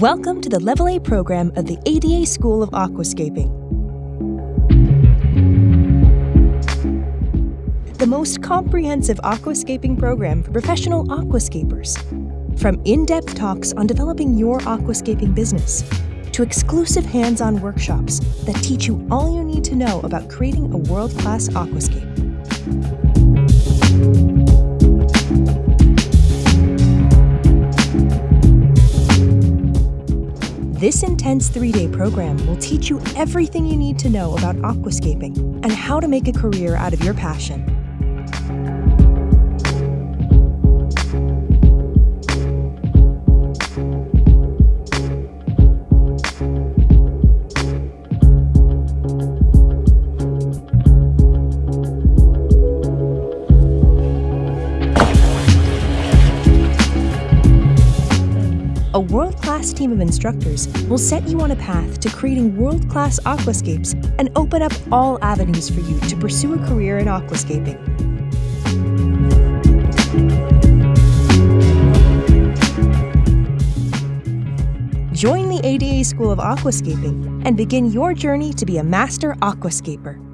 Welcome to the Level A program of the ADA School of Aquascaping. The most comprehensive aquascaping program for professional aquascapers. From in-depth talks on developing your aquascaping business, to exclusive hands-on workshops that teach you all you need to know about creating a world-class aquascape. This intense three-day program will teach you everything you need to know about aquascaping and how to make a career out of your passion. A world-class team of instructors will set you on a path to creating world-class aquascapes and open up all avenues for you to pursue a career in aquascaping. Join the ADA School of Aquascaping and begin your journey to be a master aquascaper.